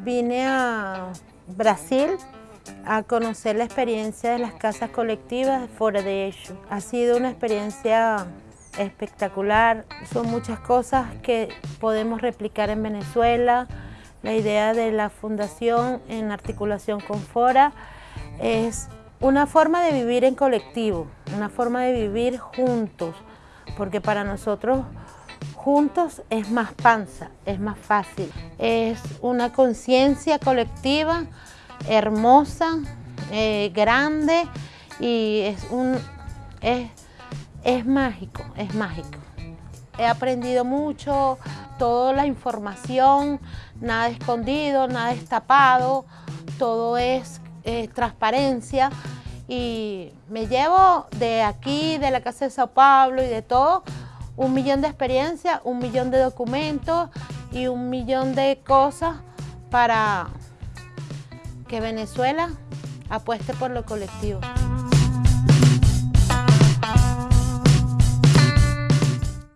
Vine a Brasil a conocer la experiencia de las casas colectivas Fora de Eixo. Ha sido una experiencia espectacular, son muchas cosas que podemos replicar en Venezuela. La idea de la fundación en articulación con Fora es una forma de vivir en colectivo, una forma de vivir juntos, porque para nosotros juntos es más panza, es más fácil. Es una conciencia colectiva hermosa, eh, grande y es, un, es, es mágico, es mágico. He aprendido mucho, toda la información, nada escondido, nada destapado, todo es eh, transparencia y me llevo de aquí, de la Casa de Sao Paulo y de todo, un millón de experiencias, un millón de documentos y un millón de cosas para que Venezuela apueste por lo colectivo.